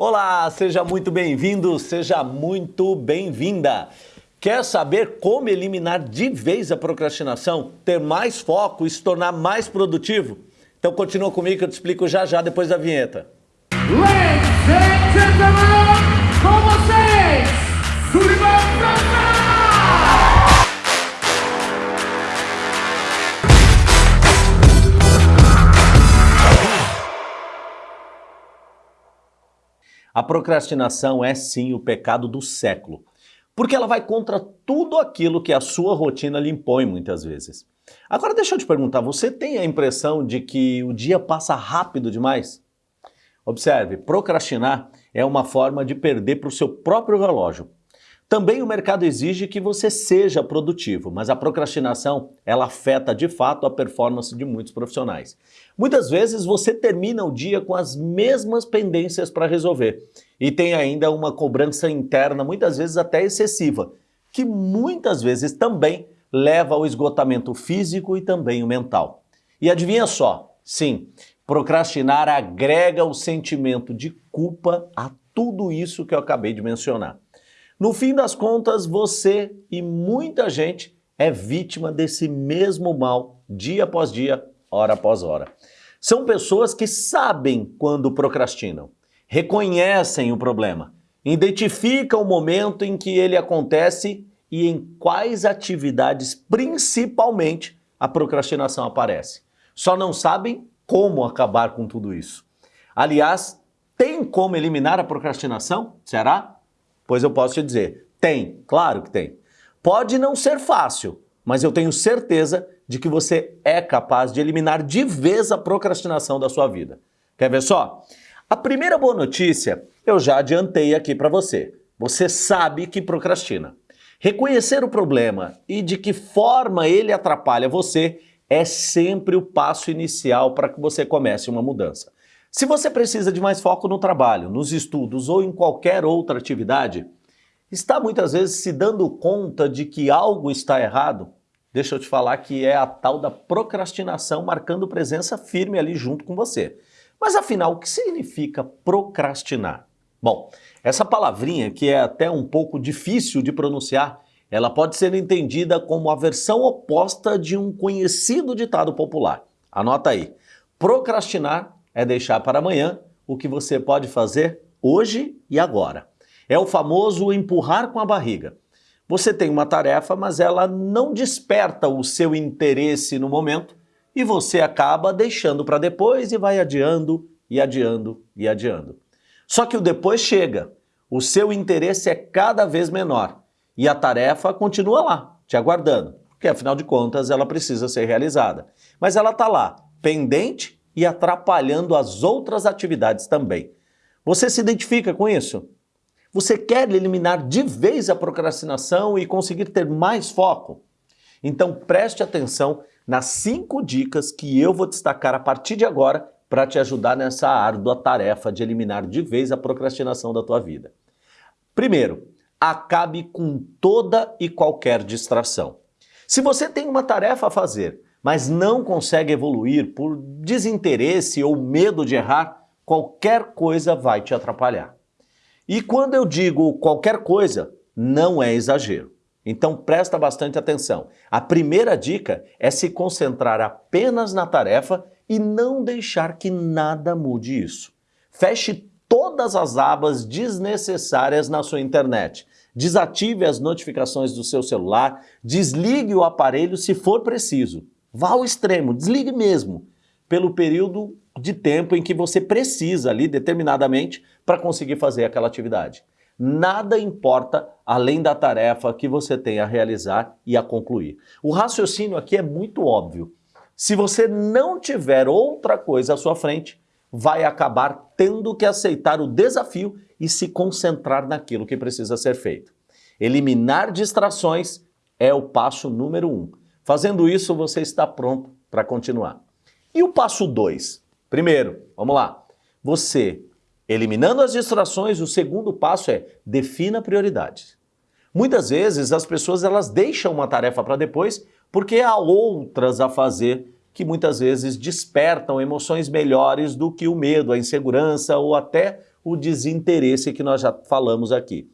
Olá, seja muito bem-vindo, seja muito bem-vinda. Quer saber como eliminar de vez a procrastinação, ter mais foco e se tornar mais produtivo? Então continua comigo que eu te explico já já depois da vinheta. Ladies and gentlemen, com vocês, Sullivan A procrastinação é sim o pecado do século, porque ela vai contra tudo aquilo que a sua rotina lhe impõe muitas vezes. Agora deixa eu te perguntar, você tem a impressão de que o dia passa rápido demais? Observe, procrastinar é uma forma de perder para o seu próprio relógio. Também o mercado exige que você seja produtivo, mas a procrastinação ela afeta de fato a performance de muitos profissionais. Muitas vezes você termina o dia com as mesmas pendências para resolver e tem ainda uma cobrança interna, muitas vezes até excessiva, que muitas vezes também leva ao esgotamento físico e também o mental. E adivinha só, sim, procrastinar agrega o sentimento de culpa a tudo isso que eu acabei de mencionar. No fim das contas, você e muita gente é vítima desse mesmo mal dia após dia, hora após hora. São pessoas que sabem quando procrastinam, reconhecem o problema, identificam o momento em que ele acontece e em quais atividades principalmente a procrastinação aparece. Só não sabem como acabar com tudo isso. Aliás, tem como eliminar a procrastinação? Será? Pois eu posso te dizer, tem, claro que tem. Pode não ser fácil, mas eu tenho certeza de que você é capaz de eliminar de vez a procrastinação da sua vida. Quer ver só? A primeira boa notícia eu já adiantei aqui para você. Você sabe que procrastina. Reconhecer o problema e de que forma ele atrapalha você é sempre o passo inicial para que você comece uma mudança. Se você precisa de mais foco no trabalho, nos estudos ou em qualquer outra atividade, está muitas vezes se dando conta de que algo está errado, deixa eu te falar que é a tal da procrastinação marcando presença firme ali junto com você. Mas afinal, o que significa procrastinar? Bom, essa palavrinha que é até um pouco difícil de pronunciar, ela pode ser entendida como a versão oposta de um conhecido ditado popular. Anota aí, procrastinar é deixar para amanhã o que você pode fazer hoje e agora. É o famoso empurrar com a barriga. Você tem uma tarefa, mas ela não desperta o seu interesse no momento e você acaba deixando para depois e vai adiando e adiando e adiando. Só que o depois chega, o seu interesse é cada vez menor e a tarefa continua lá, te aguardando, porque afinal de contas ela precisa ser realizada. Mas ela está lá, pendente e atrapalhando as outras atividades também. Você se identifica com isso? Você quer eliminar de vez a procrastinação e conseguir ter mais foco? Então preste atenção nas cinco dicas que eu vou destacar a partir de agora para te ajudar nessa árdua tarefa de eliminar de vez a procrastinação da tua vida. Primeiro, acabe com toda e qualquer distração. Se você tem uma tarefa a fazer, mas não consegue evoluir por desinteresse ou medo de errar, qualquer coisa vai te atrapalhar. E quando eu digo qualquer coisa, não é exagero. Então presta bastante atenção. A primeira dica é se concentrar apenas na tarefa e não deixar que nada mude isso. Feche todas as abas desnecessárias na sua internet. Desative as notificações do seu celular, desligue o aparelho se for preciso. Vá ao extremo, desligue mesmo, pelo período de tempo em que você precisa ali, determinadamente, para conseguir fazer aquela atividade. Nada importa além da tarefa que você tem a realizar e a concluir. O raciocínio aqui é muito óbvio. Se você não tiver outra coisa à sua frente, vai acabar tendo que aceitar o desafio e se concentrar naquilo que precisa ser feito. Eliminar distrações é o passo número um. Fazendo isso, você está pronto para continuar. E o passo 2? Primeiro, vamos lá. Você, eliminando as distrações, o segundo passo é defina prioridades. Muitas vezes as pessoas elas deixam uma tarefa para depois porque há outras a fazer que muitas vezes despertam emoções melhores do que o medo, a insegurança ou até o desinteresse que nós já falamos aqui.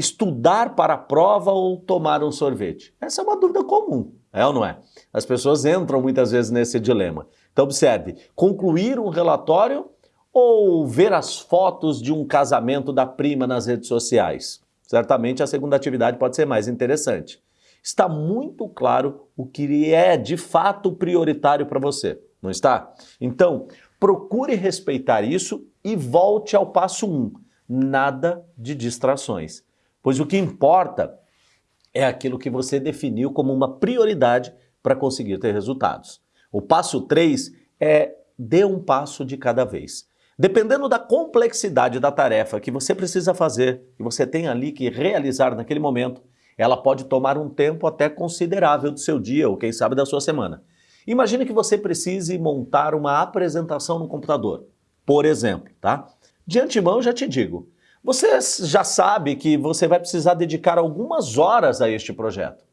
Estudar para a prova ou tomar um sorvete? Essa é uma dúvida comum, é ou não é? As pessoas entram muitas vezes nesse dilema. Então observe, concluir um relatório ou ver as fotos de um casamento da prima nas redes sociais? Certamente a segunda atividade pode ser mais interessante. Está muito claro o que é de fato prioritário para você, não está? Então, procure respeitar isso e volte ao passo 1. Um, nada de distrações. Pois o que importa é aquilo que você definiu como uma prioridade para conseguir ter resultados. O passo 3 é dê um passo de cada vez. Dependendo da complexidade da tarefa que você precisa fazer, que você tem ali que realizar naquele momento, ela pode tomar um tempo até considerável do seu dia ou quem sabe da sua semana. Imagine que você precise montar uma apresentação no computador, por exemplo, tá? De antemão já te digo, você já sabe que você vai precisar dedicar algumas horas a este projeto.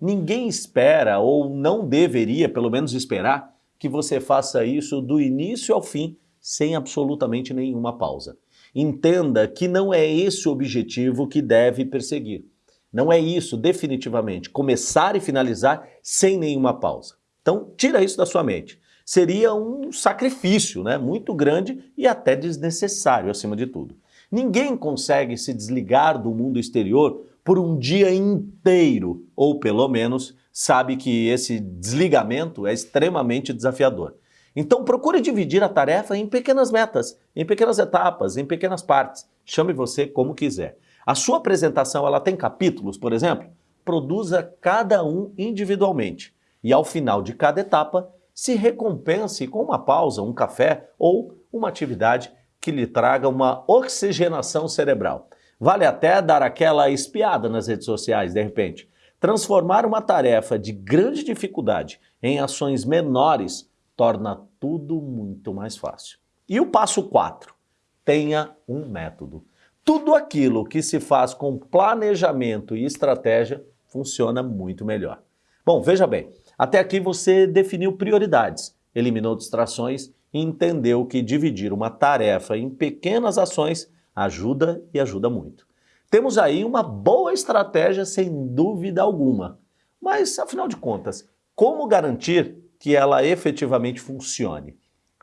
Ninguém espera, ou não deveria pelo menos esperar, que você faça isso do início ao fim, sem absolutamente nenhuma pausa. Entenda que não é esse o objetivo que deve perseguir. Não é isso, definitivamente, começar e finalizar sem nenhuma pausa. Então, tira isso da sua mente. Seria um sacrifício né, muito grande e até desnecessário, acima de tudo. Ninguém consegue se desligar do mundo exterior por um dia inteiro, ou pelo menos sabe que esse desligamento é extremamente desafiador. Então procure dividir a tarefa em pequenas metas, em pequenas etapas, em pequenas partes. Chame você como quiser. A sua apresentação ela tem capítulos, por exemplo? Produza cada um individualmente. E ao final de cada etapa, se recompense com uma pausa, um café ou uma atividade que lhe traga uma oxigenação cerebral. Vale até dar aquela espiada nas redes sociais, de repente. Transformar uma tarefa de grande dificuldade em ações menores torna tudo muito mais fácil. E o passo 4, tenha um método. Tudo aquilo que se faz com planejamento e estratégia funciona muito melhor. Bom, veja bem, até aqui você definiu prioridades, eliminou distrações entendeu que dividir uma tarefa em pequenas ações ajuda e ajuda muito. Temos aí uma boa estratégia sem dúvida alguma. Mas, afinal de contas, como garantir que ela efetivamente funcione?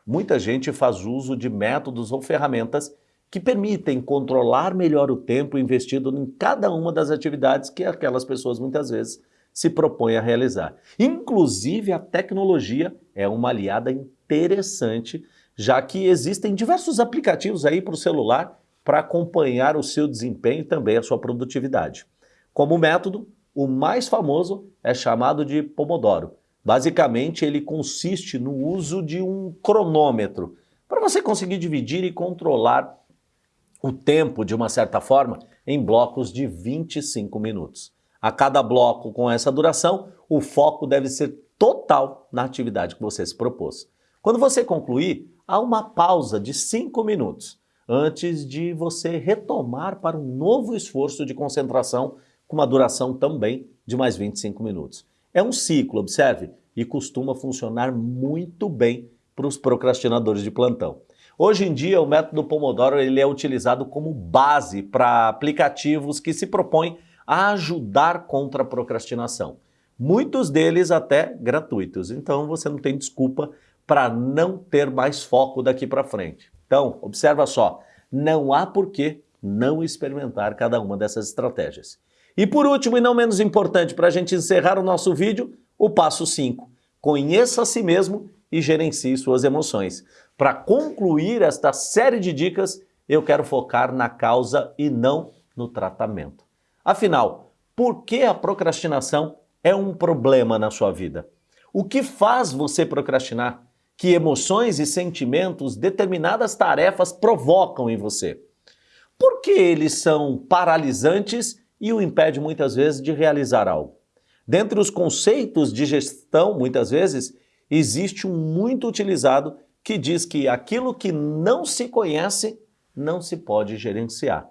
Muita gente faz uso de métodos ou ferramentas que permitem controlar melhor o tempo investido em cada uma das atividades que aquelas pessoas muitas vezes se propõem a realizar. Inclusive, a tecnologia é uma aliada interessante, já que existem diversos aplicativos aí para o celular para acompanhar o seu desempenho e também a sua produtividade. Como método, o mais famoso é chamado de Pomodoro. Basicamente, ele consiste no uso de um cronômetro para você conseguir dividir e controlar o tempo, de uma certa forma, em blocos de 25 minutos. A cada bloco com essa duração, o foco deve ser total na atividade que você se propôs. Quando você concluir, há uma pausa de 5 minutos antes de você retomar para um novo esforço de concentração com uma duração também de mais 25 minutos. É um ciclo, observe, e costuma funcionar muito bem para os procrastinadores de plantão. Hoje em dia, o método Pomodoro ele é utilizado como base para aplicativos que se propõem ajudar contra a procrastinação. Muitos deles até gratuitos, então você não tem desculpa para não ter mais foco daqui para frente. Então, observa só, não há por que não experimentar cada uma dessas estratégias. E por último, e não menos importante, para a gente encerrar o nosso vídeo, o passo 5. Conheça a si mesmo e gerencie suas emoções. Para concluir esta série de dicas, eu quero focar na causa e não no tratamento. Afinal, por que a procrastinação é um problema na sua vida? O que faz você procrastinar? Que emoções e sentimentos determinadas tarefas provocam em você? Por que eles são paralisantes e o impedem muitas vezes de realizar algo? Dentre os conceitos de gestão, muitas vezes, existe um muito utilizado que diz que aquilo que não se conhece não se pode gerenciar.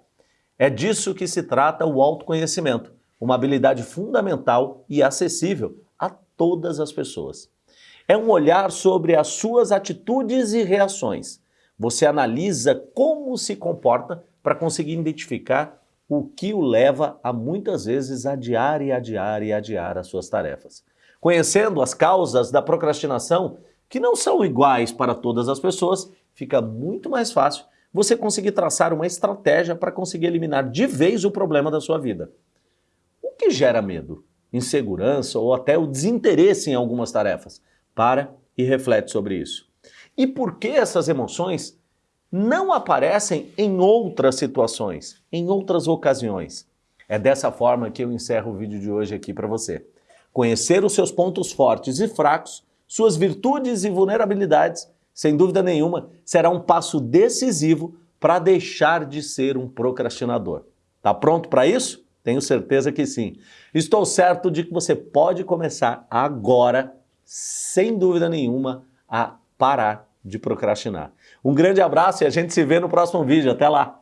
É disso que se trata o autoconhecimento, uma habilidade fundamental e acessível a todas as pessoas. É um olhar sobre as suas atitudes e reações, Você analisa como se comporta para conseguir identificar o que o leva a muitas vezes adiar e adiar e adiar as suas tarefas. Conhecendo as causas da procrastinação, que não são iguais para todas as pessoas, fica muito mais fácil você conseguir traçar uma estratégia para conseguir eliminar de vez o problema da sua vida. O que gera medo? Insegurança ou até o desinteresse em algumas tarefas? Para e reflete sobre isso. E por que essas emoções não aparecem em outras situações, em outras ocasiões? É dessa forma que eu encerro o vídeo de hoje aqui para você. Conhecer os seus pontos fortes e fracos, suas virtudes e vulnerabilidades sem dúvida nenhuma, será um passo decisivo para deixar de ser um procrastinador. Tá pronto para isso? Tenho certeza que sim. Estou certo de que você pode começar agora, sem dúvida nenhuma, a parar de procrastinar. Um grande abraço e a gente se vê no próximo vídeo. Até lá!